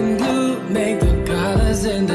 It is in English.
and blue make the colors in